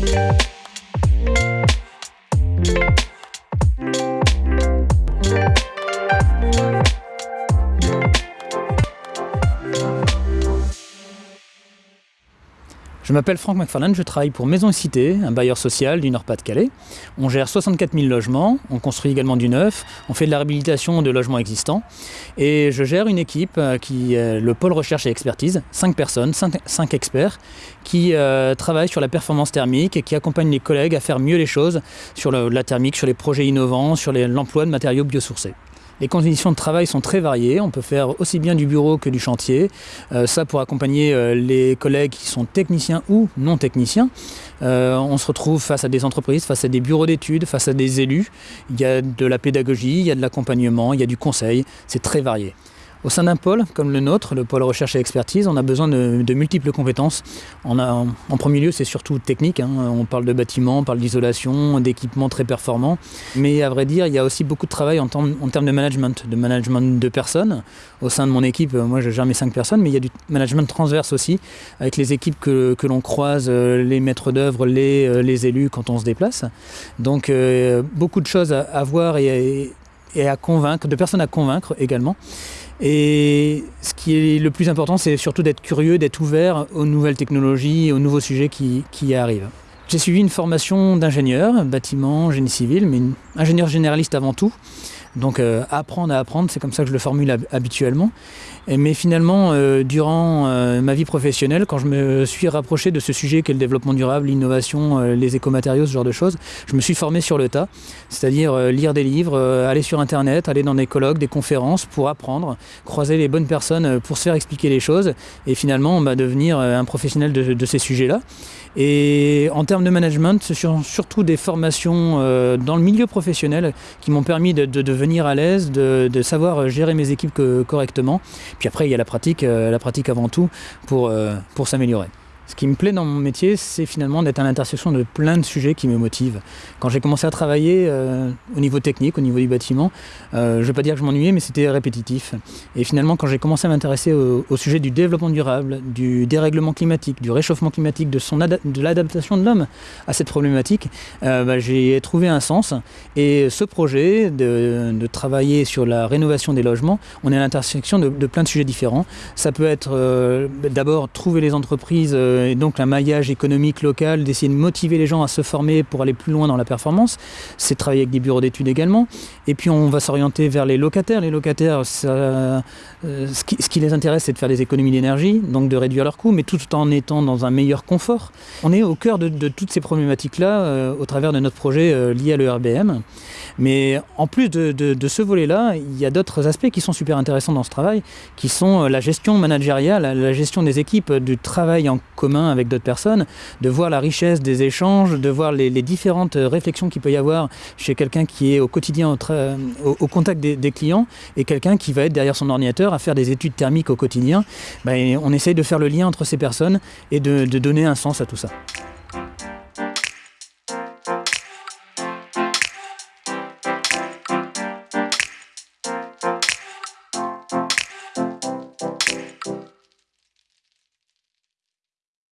Thank you. Je m'appelle Franck McFarlane, je travaille pour Maison et Cité, un bailleur social du Nord-Pas-de-Calais. On gère 64 000 logements, on construit également du neuf, on fait de la réhabilitation de logements existants et je gère une équipe euh, qui est le pôle recherche et expertise, 5 personnes, 5, experts qui euh, travaillent sur la performance thermique et qui accompagnent les collègues à faire mieux les choses sur la thermique, sur les projets innovants, sur l'emploi de matériaux biosourcés. Les conditions de travail sont très variées. On peut faire aussi bien du bureau que du chantier. Euh, ça pour accompagner euh, les collègues qui sont techniciens ou non techniciens. Euh, on se retrouve face à des entreprises, face à des bureaux d'études, face à des élus. Il y a de la pédagogie, il y a de l'accompagnement, il y a du conseil. C'est très varié. Au sein d'un pôle comme le nôtre, le pôle recherche et expertise, on a besoin de, multiples compétences. En premier lieu, c'est surtout technique. Hein. On parle de bâtiments, on parle d'isolation, d'équipements très performants. Mais à vrai dire, il y a aussi beaucoup de travail en, termes, de management, de management de personnes. Au sein de mon équipe, moi je gère mes cinq personnes, mais il y a du management transverse aussi, avec les équipes que, l'on croise, euh, les maîtres d'œuvre, les, euh, les, élus quand on se déplace. Donc euh, beaucoup de choses à, voir et, et à convaincre, de personnes à convaincre également. Et ce qui est le plus important, c'est surtout d'être curieux, d'être ouvert aux nouvelles technologies, aux nouveaux sujets qui, qui arrivent. J'ai suivi une formation d'ingénieur, bâtiment, génie civil, mais ingénieur généraliste avant tout. Donc euh, apprendre à apprendre, c'est comme ça que je le formule habituellement. mais finalement, euh, durant euh, ma vie professionnelle, quand je me suis rapproché de ce sujet qu'est le développement durable, l'innovation, les écomatériaux, ce genre de choses, je me suis formé sur le tas, c'est-à-dire lire des livres, aller sur Internet, aller dans des colloques, des conférences pour apprendre, croiser les bonnes personnes pour se faire expliquer les choses et finalement bah, devenir un professionnel de, ces sujets-là. Et en termes de management, ce sont surtout des formations dans le milieu professionnel qui m'ont permis de, de, de venir à l'aise, de, savoir gérer mes équipes correctement. Puis après, il y a la pratique, euh, la pratique avant tout pour, euh, pour s'améliorer. Ce qui me plaît dans mon métier, c'est finalement d'être à l'intersection de plein de sujets qui me motivent. Quand j'ai commencé à travailler euh, au niveau technique, au niveau du bâtiment, euh, je ne vais pas dire que je m'ennuyais, mais c'était répétitif. Et finalement, quand j'ai commencé à m'intéresser au, sujet du développement durable, du dérèglement climatique, du réchauffement climatique, de, l'adaptation de l'homme à cette problématique, euh, bah, j'ai trouvé un sens. Et ce projet de, travailler sur la rénovation des logements, on est à l'intersection de, plein de sujets différents. Ça peut être d'abord trouver les entreprises et donc un maillage économique local, d'essayer de motiver les gens à se former pour aller plus loin dans la performance. C'est travailler avec des bureaux d'études également. Et puis on va s'orienter vers les locataires. Les locataires, euh, ce, qui, les intéresse, c'est de faire des économies d'énergie, donc de réduire leurs coûts, mais tout en étant dans un meilleur confort. On est au cœur de, toutes ces problématiques-là euh, au travers de notre projet lié à l'ERBM. Mais en plus de, ce volet-là, il y a d'autres aspects qui sont super intéressants dans ce travail, qui sont la gestion managériale, la gestion des équipes, du travail en commun avec d'autres personnes, de voir la richesse des échanges, de voir les, différentes réflexions qu'il peut y avoir chez quelqu'un qui est au quotidien au, contact des, clients et quelqu'un qui va être derrière son ordinateur à faire des études thermiques au quotidien. Ben, on essaye de faire le lien entre ces personnes et de donner un sens à tout ça.